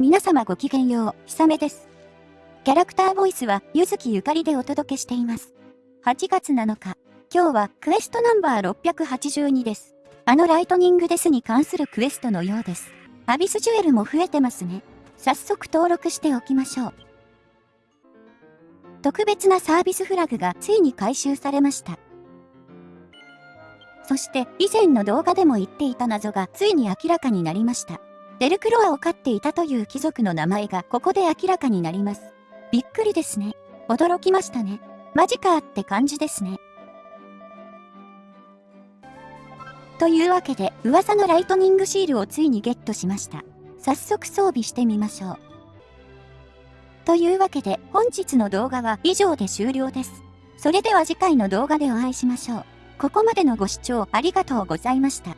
皆様ごきげんよう、ひさめです。キャラクターボイスは、ゆずきゆかりでお届けしています。8月7日、今日はクエストナンバー682です。あのライトニングデスに関するクエストのようです。アビスジュエルも増えてますね。早速登録しておきましょう。特別なサービスフラグがついに回収されました。そして以前の動画でも言っていた謎がついに明らかになりました。デルクロアを飼っていたという貴族の名前がここで明らかになります。びっくりですね。驚きましたね。マジかって感じですね。というわけで、噂のライトニングシールをついにゲットしました。早速装備してみましょう。というわけで、本日の動画は以上で終了です。それでは次回の動画でお会いしましょう。ここまでのご視聴ありがとうございました。